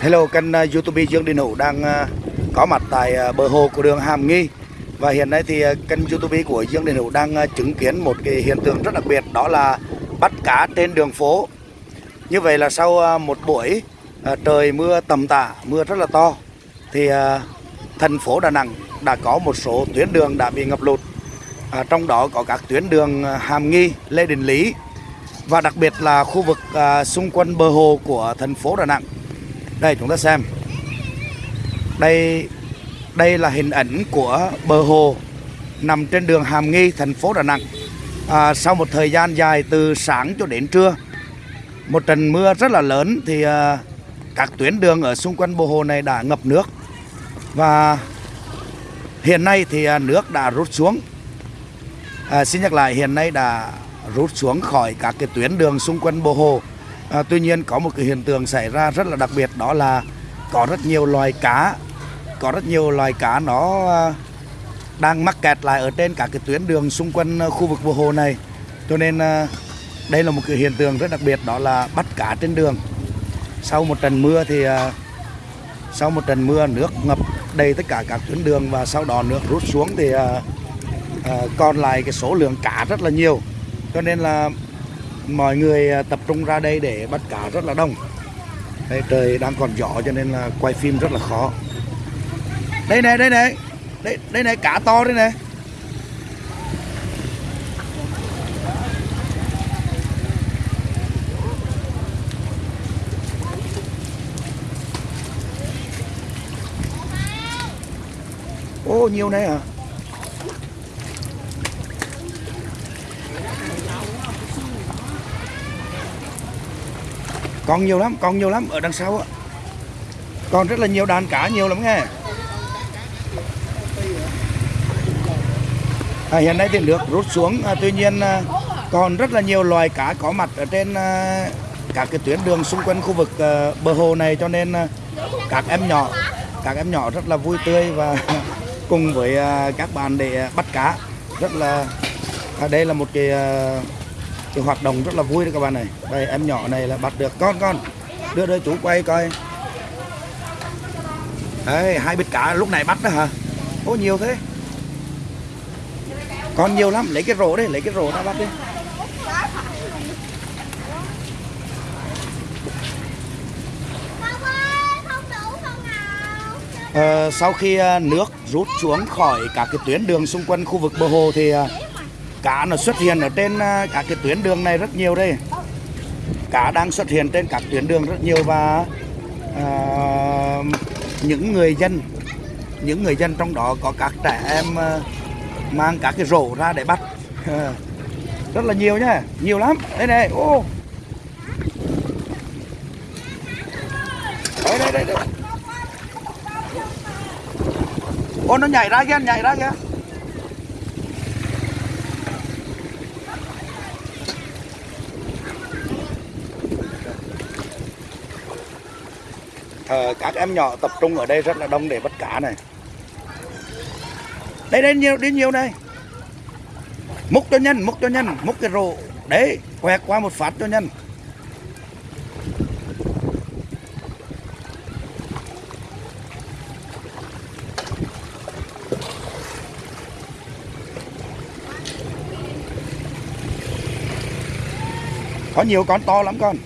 Hello, kênh à, YouTube Dương Đình Hữu đang à, có mặt tại à, bờ hồ của đường Hàm Nghi và hiện nay thì kênh YouTube của Dương Đình Hữu đang chứng kiến một cái hiện tượng rất đặc biệt đó là bắt cá trên đường phố. Như vậy là sau một buổi trời mưa tầm tã, mưa rất là to thì thành phố Đà Nẵng đã có một số tuyến đường đã bị ngập lụt. À, trong đó có các tuyến đường Hàm Nghi, Lê Đình Lý và đặc biệt là khu vực xung quanh bờ hồ của thành phố Đà Nẵng đây chúng ta xem. Đây đây là hình ảnh của bờ hồ nằm trên đường Hàm Nghi thành phố Đà Nẵng. À, sau một thời gian dài từ sáng cho đến trưa một trận mưa rất là lớn thì à, các tuyến đường ở xung quanh bờ hồ này đã ngập nước. Và hiện nay thì à, nước đã rút xuống. À, xin nhắc lại hiện nay đã rút xuống khỏi các cái tuyến đường xung quanh bờ hồ. À, tuy nhiên có một cái hiện tượng xảy ra rất là đặc biệt đó là có rất nhiều loài cá có rất nhiều loài cá nó à, đang mắc kẹt lại ở trên các cái tuyến đường xung quanh à, khu vực bờ hồ này. Cho nên à, đây là một cái hiện tượng rất đặc biệt đó là bắt cá trên đường. Sau một trận mưa thì sau một trận mưa nước ngập đầy tất cả các tuyến đường và sau đó nước rút xuống thì còn lại cái số lượng cá rất là nhiều. Cho nên là mọi người à, tập trung ra đây để bắt cá rất là đông. Đây trời đang còn gió cho nên là quay phim rất là khó. Đây này đây này. Đây đây này, cá to đây này. Ô, nhiều này à? Còn nhiều lắm còn nhiều lắm ở đằng sau á. Còn rất là nhiều đàn cá nhiều lắm nghe. À, hiện nay thì nước rút xuống à, tuy nhiên à, còn rất là nhiều loài cá có mặt ở trên à, các cái tuyến đường xung quanh khu vực à, bờ hồ này. Cho nên à, các em nhỏ các em nhỏ rất là vui tươi và cùng với à, các bạn để bắt cá. Rất là à, đây là một cái à, cái hoạt động rất là vui đấy các bạn này. Đây em nhỏ này là bắt được con con. Đưa đưa chú quay coi. Đấy hai bịch cá lúc này bắt đó hả? Ô nhiều thế. Con nhiều lắm lấy cái rổ đi lấy cái rổ ra bắt đi. À, sau khi ờ, nước rút xuống khỏi các cái tuyến đường xung quanh khu vực bờ hồ thì ờ, cá nó xuất hiện ở trên à, các cái tuyến đường này rất nhiều đây. Cá đang xuất hiện trên các tuyến đường rất nhiều và à, những người dân những người dân trong đó có các trẻ em à, mang các cái rổ ra để bắt. Rất là nhiều nhá nhiều lắm. Đây này ô. Đây đây đây, đây. ô nó nhảy ra kia nhảy ra kia thờ các em nhỏ tập trung ở đây rất là đông để bắt cá này. Đây đây, nhiều, đi nhiều đây múc cho nhân múc cho nhân múc cái rổ đấy quẹt qua một phát cho nhân có nhiều con to lắm con.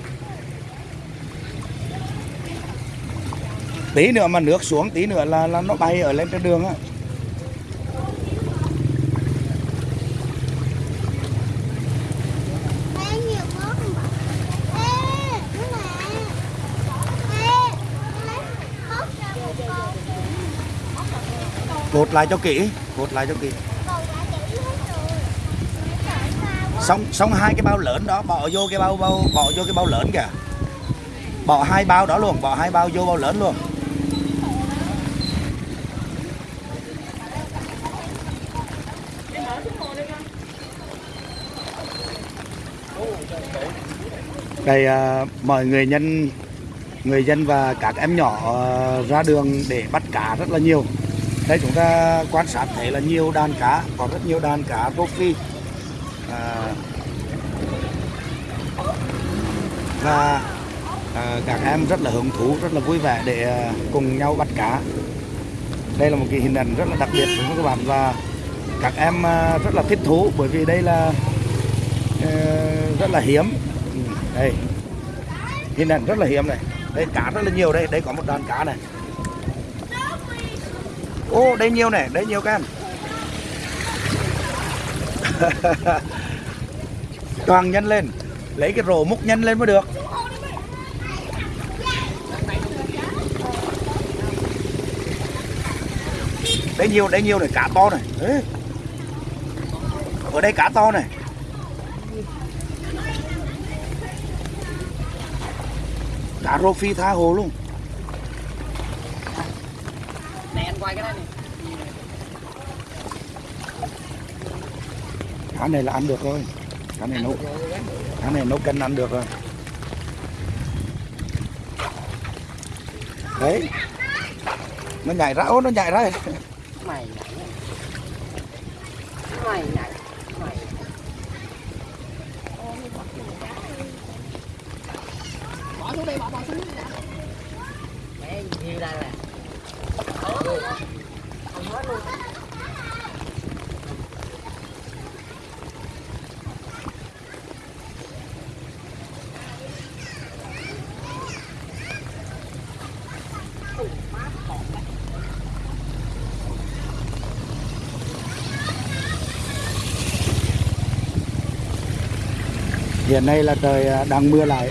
Tí nữa mà nước xuống tí nữa là, là nó bay ở lên trên đường á. Cột lại cho kỹ cột lại cho kỹ. Xong xong hai cái bao lớn đó bỏ vô cái bao bao bỏ vô cái bao lớn kìa. Bỏ hai bao đó luôn bỏ hai bao vô bao lớn luôn. Đây à, mọi người nhân người dân và các em nhỏ à, ra đường để bắt cá rất là nhiều. Đây chúng ta quan sát thấy là nhiều đàn cá có rất nhiều đàn cá rô phi. À, và à, các em rất là hứng thú rất là vui vẻ để à, cùng nhau bắt cá. Đây là một cái hình ảnh rất là đặc biệt của các bạn và các em à, rất là thích thú bởi vì đây là rất là hiếm đây. Hình ảnh rất là hiếm này. Đây, cá rất là nhiều đây. Đây có một đàn cá này. Ô, đây nhiều này. Đây nhiều các em. Toàn nhân lên. Lấy cái rổ múc nhân lên mới được. Đây nhiều đây nhiều này. Cá to này. Ê. ở đây cá to này. Cá rô phi tha hồ luôn Này anh quay cái này này. cá này là ăn được rồi cá này nấu cá này nấu canh ăn được rồi đấy nó nhảy ra ô nó nhảy ra Mày nhảy. Mày nhảy. Mày. Bỏ xuống đây, bỏ bỏ xuống đây. Đấy, nhiều đây nè. Không hết luôn hiện nay là trời à, đang mưa lại.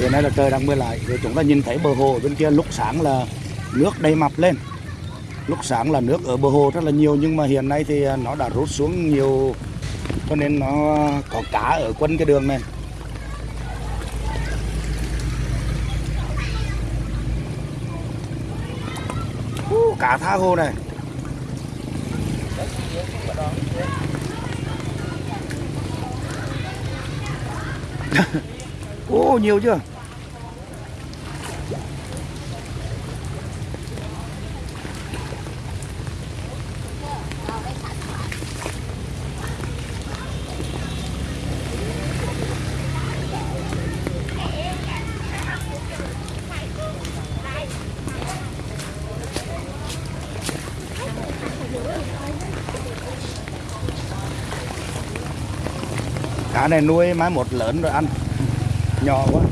Hiện nay là trời đang mưa lại. Thì chúng ta nhìn thấy bờ hồ bên kia lúc sáng là nước đầy mập lên. Lúc sáng là nước ở bờ hồ rất là nhiều nhưng mà hiện nay thì à, nó đã rút xuống nhiều cho nên nó có cá ở quanh cái đường này. Ú, cá tha hồ này. Ô nhiều chưa? Cá này nuôi mai một lớn rồi ăn. Nhỏ quá.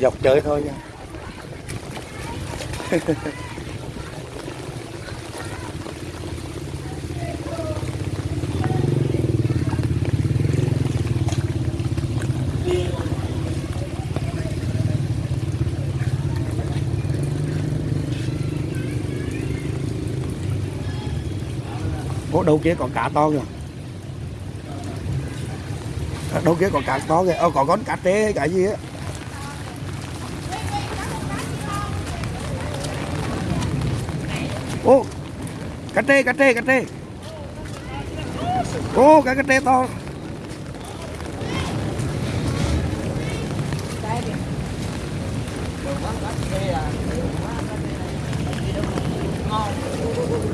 Dọc chơi thôi nha. Ủa, đâu kia còn cá to kìa đâu kia còn cá to kìa. Ờ, còn con cá trê hay cái gì á? Ô cá trê cá trê cá trê ô cá cá trê to.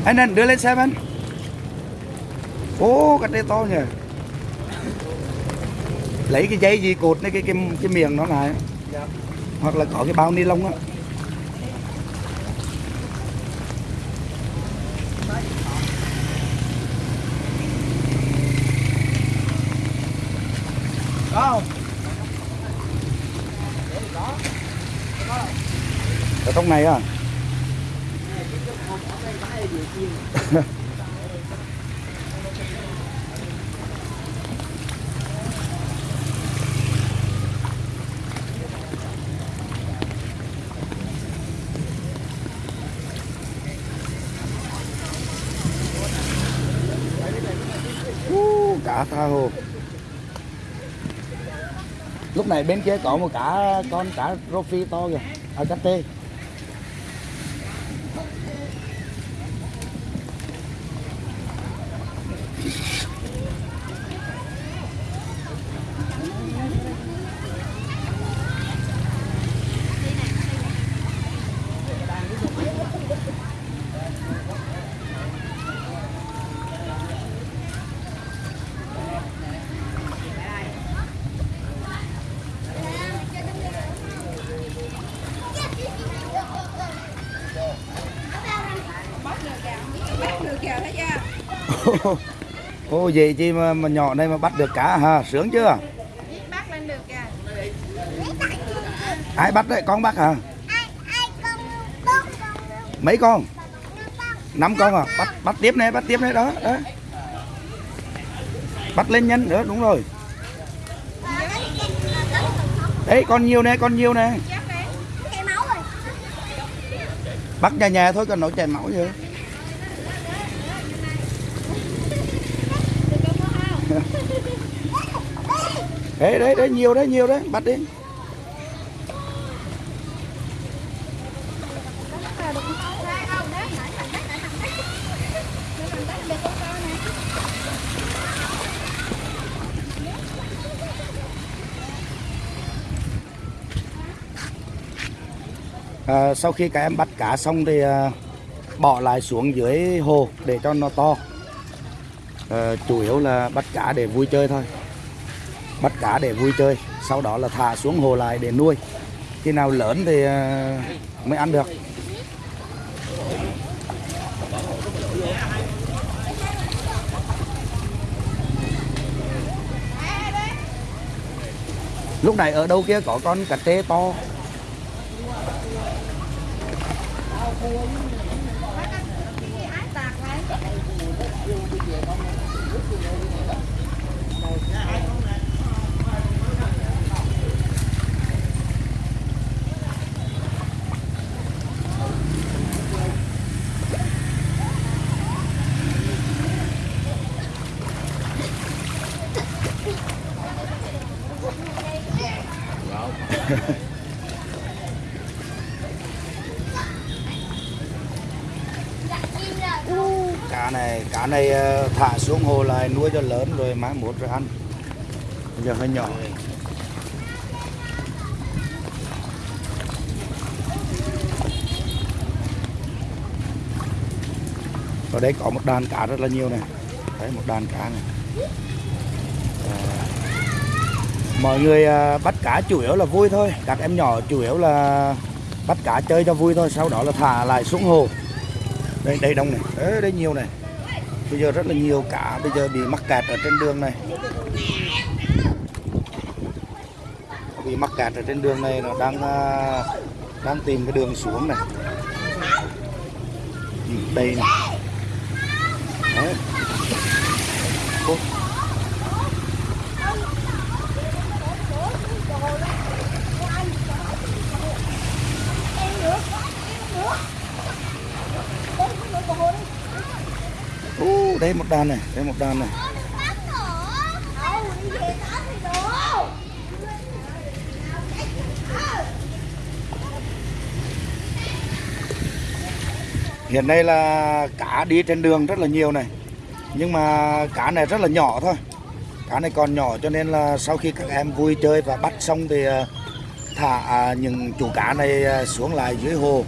Anh anh đưa lên xem anh. Ô cá trê to nhỉ lấy cái dây gì cột cái cái cái, cái miệng nó lại. Hoặc là có cái bao ni lông á. Không? ở trong này à Ú, cá tha hồ. Lúc này bên kia có một cá, con cá rô phi to kìa à cá tê. ô vậy chi mà, mà nhỏ này mà bắt được cá ha sướng chưa? Bắt lên được kìa. Ai bắt đấy? Con bắt hả? Ai ai con con con mấy con? Năm con. À? Bắt bắt tiếp này bắt tiếp này đó đó. Bắt lên nhanh nữa đúng rồi. Đấy con nhiều nè con nhiều nè. Rồi. Bắt nhà nhà thôi cần nổi chảy máu gì đấy đấy đấy nhiều đấy nhiều đấy bắt đi. À, sau khi các em bắt cá xong thì à, bỏ lại xuống dưới hồ để cho nó to. À, chủ yếu là bắt cá để vui chơi thôi bắt cá để vui chơi, sau đó là thả xuống hồ lại để nuôi. Khi nào lớn thì ờ, mới ăn được. Lúc này ở đâu kia có con cà tê to cá này ờ, thả xuống hồ lại nuôi cho lớn rồi mai mốt rồi ăn. Bây giờ hơi nhỏ. Ở đây có một đàn cá rất là nhiều này. Đấy một đàn cá này. À, mọi người ờ, bắt cá chủ yếu là vui thôi. Các em nhỏ chủ yếu là bắt cá chơi cho vui thôi sau đó là thả lại xuống hồ. Đây đây đông này. Đấy, đây nhiều này bây giờ rất là nhiều cá bây giờ bị mắc kẹt ở trên đường này. Bị mắc kẹt ở trên đường này nó đang à, đang tìm cái đường xuống này. Ừ, đây này. Đấy. Ô, đây một đàn này đây một đàn này. Hiện nay là cá đi trên đường rất là nhiều này nhưng mà cá này rất là nhỏ thôi. Cá này còn nhỏ cho nên là sau khi các em vui chơi và bắt xong thì ờ, thả à, những chủ cá này ờ, xuống lại dưới hồ.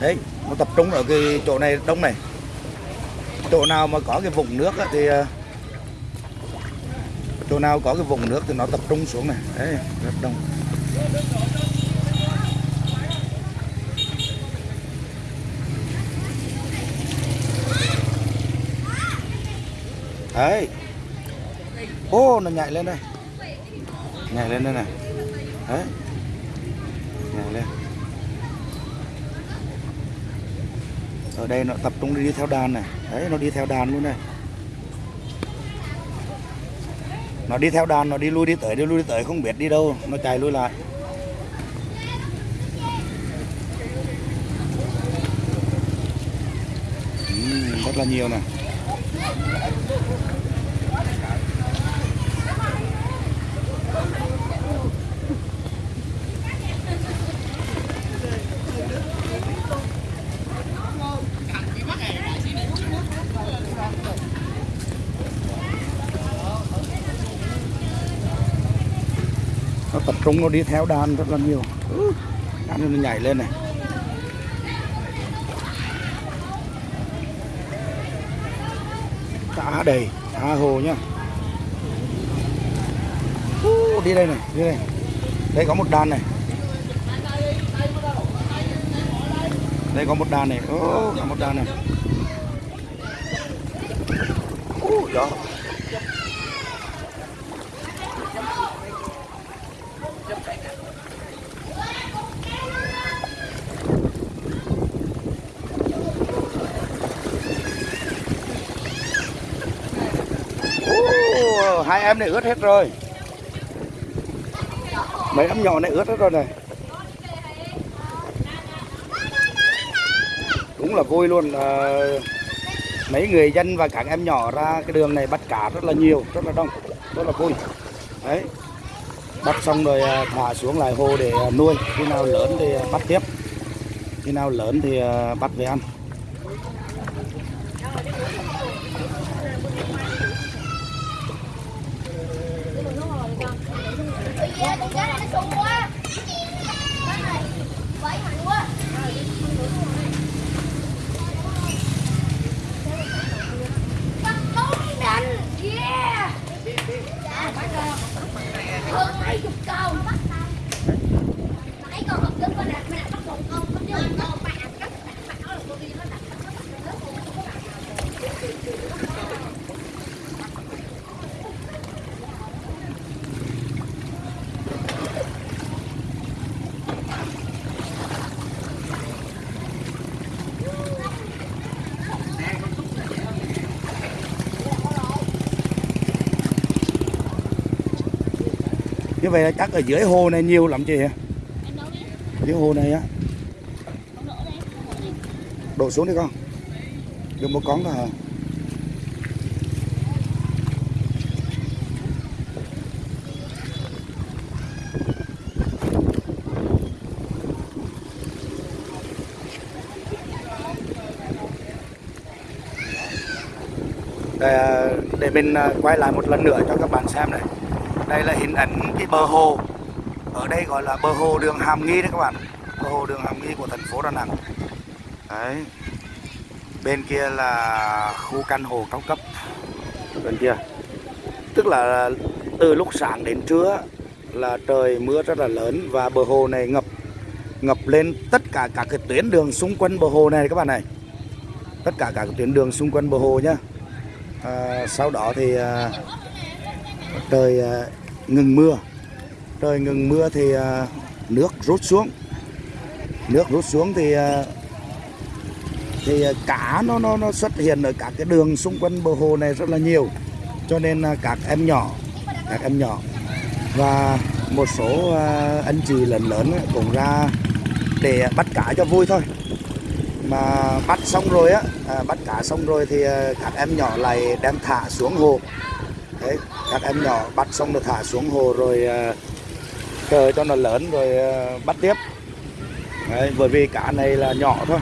Đấy nó tập trung ở cái chỗ này đông này chỗ nào mà có cái vùng nước á thì ờ, chỗ nào có cái vùng nước thì nó tập trung xuống này. Đấy, rất đông. Đấy. Ô, nó nhảy lên đây. Nhảy lên đây này. Đấy. Nhảy lên. Ở đây nó tập trung đi theo đàn này đấy nó đi theo đàn luôn này. Nó đi theo đàn nó đi lui đi tới đi lui đi tới không biết đi đâu nó chạy lui lại. Ừ, rất là nhiều này. Trung nó đi theo đàn rất là nhiều. Ừ, đàn nó nhảy lên này. Cá đầy tha hồ nhá. Đi đây này đi đây. Đây có một đàn này. Đây có một đàn này. Ô, có một đàn này. Ú, gió hai em này ướt hết rồi. Mấy em nhỏ này ướt hết rồi này. Đúng là vui luôn à, mấy người dân và các em nhỏ ra cái đường này bắt cá rất là nhiều rất là đông rất là vui. Đấy. Bắt xong rồi à, thả xuống lại hồ để à, nuôi. Khi nào lớn thì à, bắt tiếp. Khi nào lớn thì bắt về ăn Dạ, con cá này nó sung quá. Vậy mạnh quá. Bắt đúng đành. Yeah. Hơn mấy chục câu. Nãy con học đứng bên này, mẹ bắt một con, con với một con, mẹ ăn cắt, mẹ mẹ nói là cô đi nó đặt nó đặt nó đặt là chắc ở dưới hồ này nhiều lắm chị. Dưới hồ này á. Đổ xuống đi con. Được một con thôi hả? Để, để mình à, quay lại một lần nữa cho các bạn xem này đây là hình ảnh cái bờ hồ. Ở đây gọi là bờ hồ đường Hàm Nghi đấy các bạn. Bờ hồ đường Hàm Nghi của thành phố Đà Nẵng. Đấy. Bên kia là khu căn hộ cao cấp. Bên kia. Tức là từ lúc sáng đến trưa là trời mưa rất là lớn và bờ hồ này ngập ngập lên tất cả các cái tuyến đường xung quanh bờ hồ này các bạn này. Tất cả các tuyến đường xung quanh bờ hồ nhá. À, sau đó thì à, trời à, ngừng mưa. Trời ngừng mưa thì à, nước rút xuống. Nước rút xuống thì à, thì à, cá nó nó nó xuất hiện ở các cái đường xung quanh bờ hồ này rất là nhiều. Cho nên các em nhỏ, các em nhỏ và một số anh chị lớn lớn cũng ra để bắt cá cho vui thôi. Mà bắt xong rồi á bắt cá xong rồi thì các em nhỏ lại đem thả xuống hồ đấy các em nhỏ bắt xong rồi thả xuống hồ rồi chờ cho nó lớn rồi ờ, bắt tiếp. Đấy, bởi vì cá này là nhỏ thôi.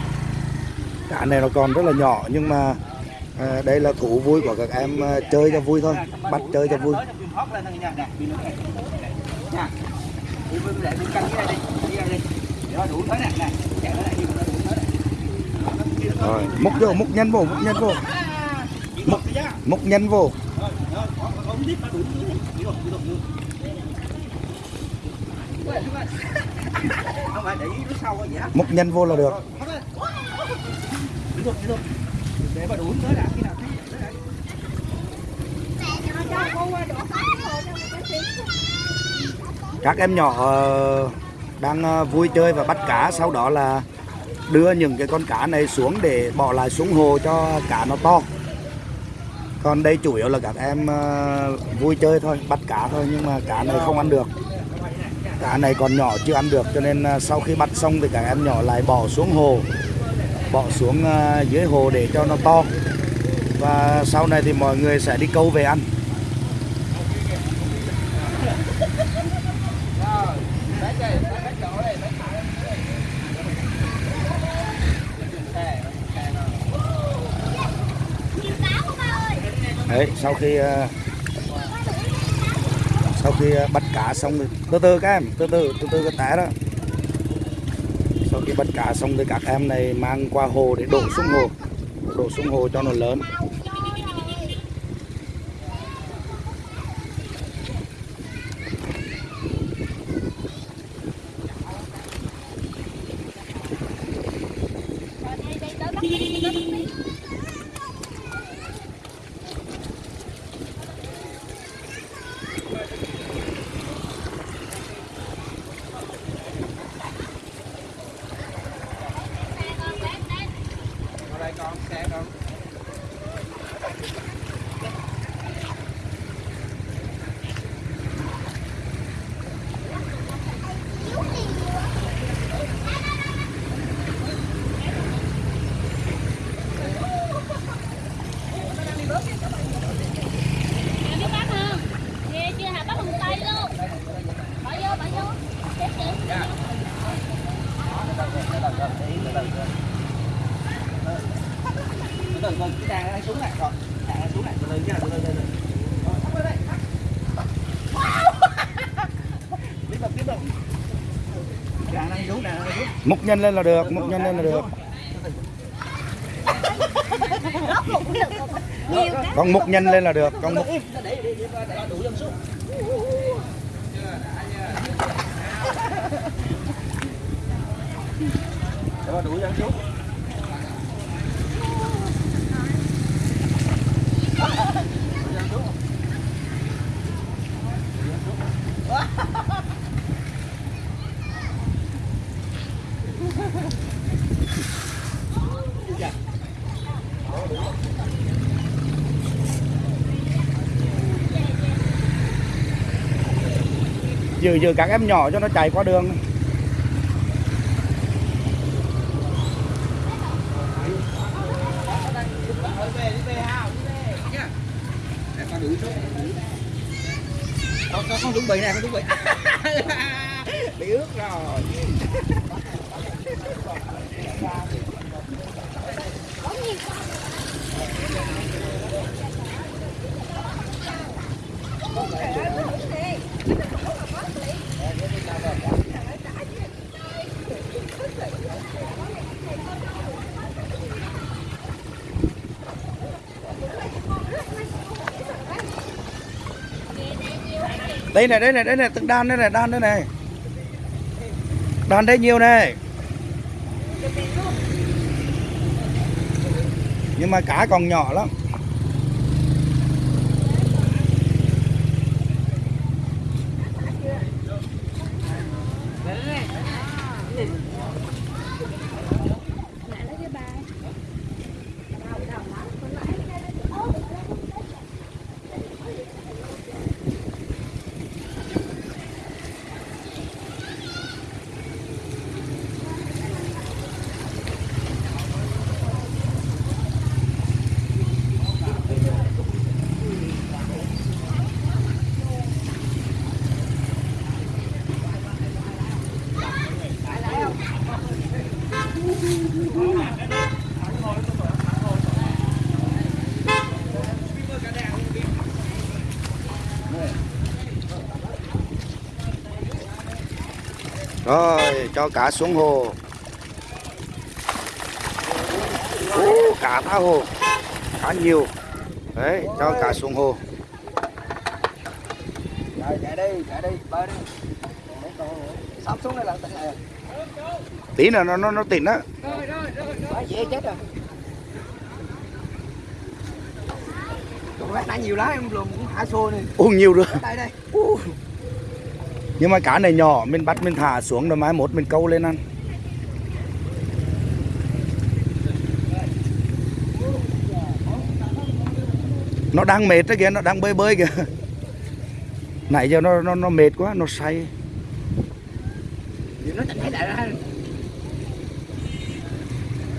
Cá này nó còn rất là nhỏ nhưng mà à, đây là thú vui của các em à, chơi cho vui thôi bắt chơi cho vui. Rồi múc vô múc nhanh vô múc nhanh vô. Múc, múc nhanh vô không phải để ý nó sau vậy múc nhanh vô là được. Để khi nào thấy các em nhỏ ờ, đang ờ, vui chơi và bắt cá, sau đó là đưa những cái con cá này xuống để bỏ lại xuống hồ cho cá nó to còn đây chủ yếu là các em ờ, vui chơi thôi, bắt cá thôi, nhưng mà cá này không ăn được. Cá này còn nhỏ chưa ăn được, cho nên ờ, sau khi bắt xong thì các em nhỏ lại bỏ xuống hồ. Bỏ xuống ờ, dưới hồ để cho nó to. Và sau này thì mọi người sẽ đi câu về ăn. Đấy, sau khi ờ, sau khi ờ, bắt cá xong thì từ từ các em, từ từ từ từ cái té đó. Sau khi bắt cá xong thì các em này mang qua hồ để đổ xuống hồ, đổ xuống hồ cho nó lớn ở đây con xe con múc nhân lên là được, múc nhân lên là được. Con múc nhân lên là được, con múc. đủ dân xuống giữ giữ các em nhỏ cho nó chạy qua đường. Con đủ xuống con con con chuẩn bị nè con chuẩn bị bị ướt rồi. Đây này đây này đây này từng đan đây này, đan đây này. Đan đây nhiều này. Nhưng mà cá còn nhỏ lắm rồi cho cá xuống hồ. Ú, cá tha hồ. Cá nhiều. Đấy cho cá xuống hồ. Rồi chạy đi chạy đi bơi đi. Sắp xuống đây là tỉnh này tí nữa nó nó nó tỉnh á. Quá dễ chết rồi. Lát nãy nhiều lá em lùm cũng thả xô này uống nhiều rồi đây đây nhưng mà cá này nhỏ, mình bắt, mình thả xuống rồi mai mốt mình câu lên ăn. Nó đang mệt đó kìa, nó đang bơi bơi kìa. Nãy giờ nó nó nó mệt quá, nó say Vậy nó tỉnh thấy lại ra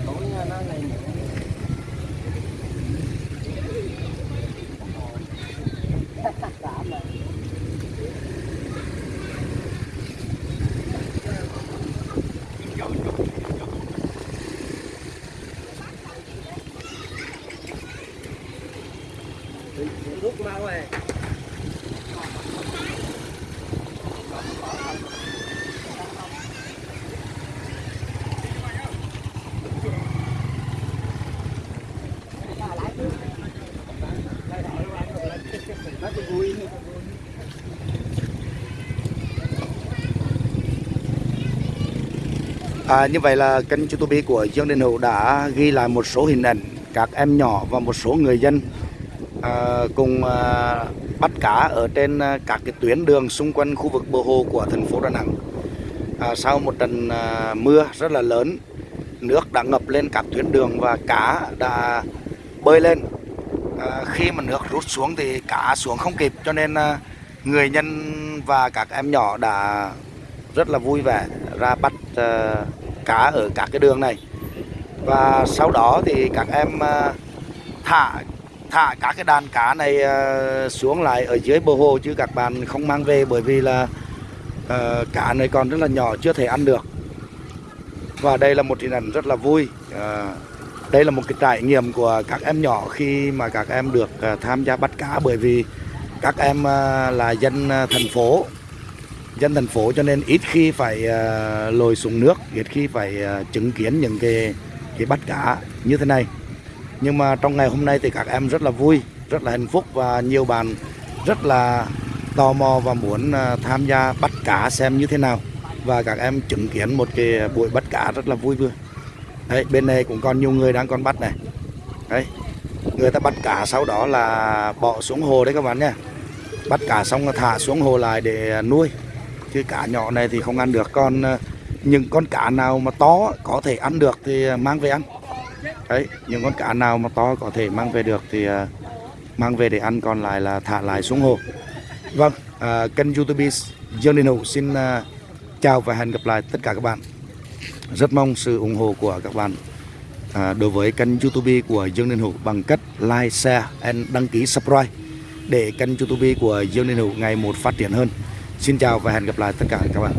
Cũng nó này Rút mau rồi nó thì vui À, như vậy là kênh YouTube của Dương Đình Hữu đã ghi lại một số hình ảnh các em nhỏ và một số người dân à, cùng à, bắt cá ở trên à, các cái tuyến đường xung quanh khu vực bờ hồ của thành phố Đà Nẵng. À, sau một trận à, mưa rất là lớn, nước đã ngập lên các tuyến đường và cá đã bơi lên. À, khi mà nước rút xuống thì cá xuống không kịp cho nên à, người nhân và các em nhỏ đã rất là vui vẻ ra bắt à, cá ở các cái đường này. Và sau đó thì các em à, thả thả các cái đàn cá này à, xuống lại ở dưới bờ hồ chứ các bạn không mang về bởi vì là uh, cá này còn rất là nhỏ chưa thể ăn được. Và đây là một hình ảnh rất là vui. Uh, đây là một cái trải nghiệm của các em nhỏ khi mà các em được uh, tham gia bắt cá bởi vì các em uh, là dân uh, thành phố dân thành phố cho nên ít khi phải ờ, lồi lội xuống nước, ít khi phải ờ, chứng kiến những cái cái bắt cá như thế này. Nhưng mà trong ngày hôm nay thì các em rất là vui, rất là hạnh phúc và nhiều bạn rất là tò mò và muốn ờ, tham gia bắt cá xem như thế nào. Và các em chứng kiến một cái buổi bắt cá rất là vui vui đấy, bên này cũng còn nhiều người đang còn bắt này. Đấy, người ta bắt cá sau đó là bỏ xuống hồ đấy các bạn nha bắt cá xong là thả xuống hồ lại để nuôi chứ cá nhỏ này thì không ăn được. Còn ờ, những con cá nào mà to có thể ăn được thì ờ, mang về ăn. Đấy những con cá nào mà to có thể mang về được thì ờ, mang về để ăn còn lại là thả lại xuống hồ. Vâng à, kênh youtube Dương Đình Hữu xin chào và hẹn gặp lại tất cả các bạn. Rất mong sự ủng hộ của các bạn à, đối với kênh youtube của Dương Đình Hữu bằng cách like, share and đăng ký subscribe để kênh youtube của Dương Đình Hữu ngày một phát triển hơn xin chào và hẹn gặp lại tất cả các bạn.